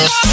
just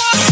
Yeah.